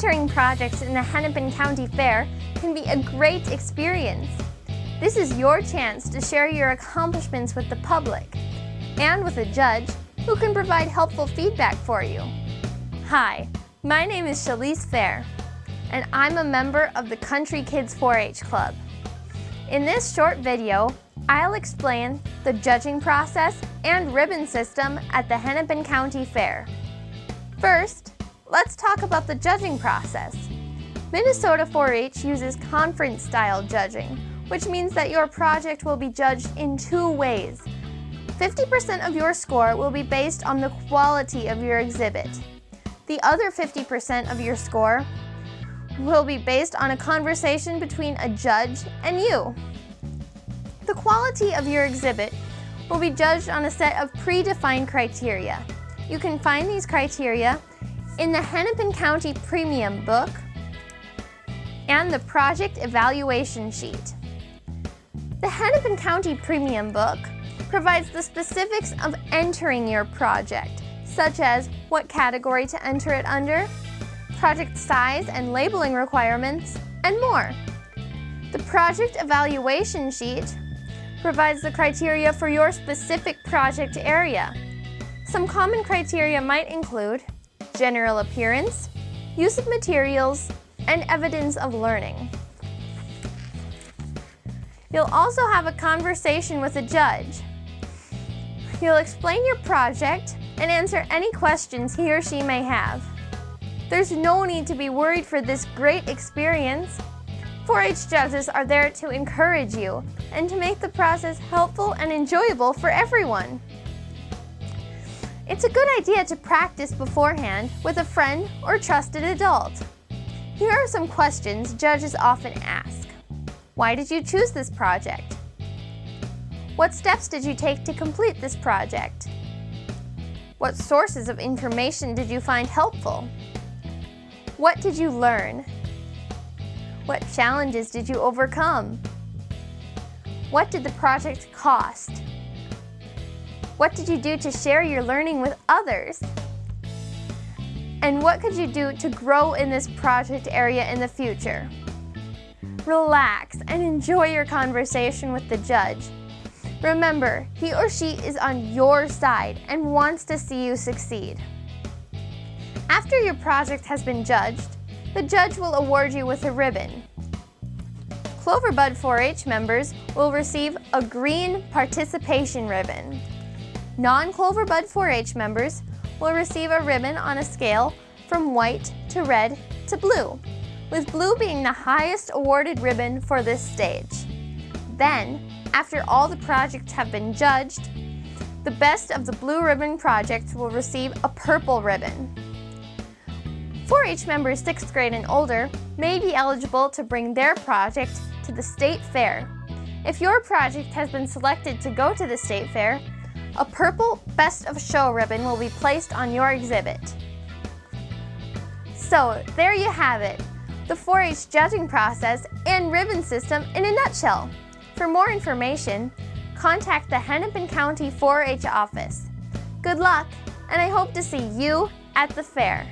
Entering projects in the Hennepin County Fair can be a great experience. This is your chance to share your accomplishments with the public and with a judge who can provide helpful feedback for you. Hi, my name is Shalise Fair, and I'm a member of the Country Kids 4-H Club. In this short video, I'll explain the judging process and ribbon system at the Hennepin County Fair. First, let's talk about the judging process. Minnesota 4-H uses conference-style judging, which means that your project will be judged in two ways. 50% of your score will be based on the quality of your exhibit. The other 50% of your score will be based on a conversation between a judge and you. The quality of your exhibit will be judged on a set of predefined criteria. You can find these criteria in the Hennepin County Premium Book and the Project Evaluation Sheet. The Hennepin County Premium Book provides the specifics of entering your project, such as what category to enter it under, project size and labeling requirements, and more. The Project Evaluation Sheet provides the criteria for your specific project area. Some common criteria might include general appearance, use of materials, and evidence of learning. You'll also have a conversation with a judge. You'll explain your project and answer any questions he or she may have. There's no need to be worried for this great experience. 4-H judges are there to encourage you and to make the process helpful and enjoyable for everyone. It's a good idea to practice beforehand with a friend or trusted adult. Here are some questions judges often ask. Why did you choose this project? What steps did you take to complete this project? What sources of information did you find helpful? What did you learn? What challenges did you overcome? What did the project cost? What did you do to share your learning with others? And what could you do to grow in this project area in the future? Relax and enjoy your conversation with the judge. Remember, he or she is on your side and wants to see you succeed. After your project has been judged, the judge will award you with a ribbon. Cloverbud 4-H members will receive a green participation ribbon. Non-Cloverbud 4-H members will receive a ribbon on a scale from white to red to blue, with blue being the highest awarded ribbon for this stage. Then, after all the projects have been judged, the best of the blue ribbon projects will receive a purple ribbon. 4-H members 6th grade and older may be eligible to bring their project to the state fair. If your project has been selected to go to the state fair, a purple Best of Show ribbon will be placed on your exhibit. So there you have it, the 4-H judging process and ribbon system in a nutshell. For more information, contact the Hennepin County 4-H office. Good luck, and I hope to see you at the fair.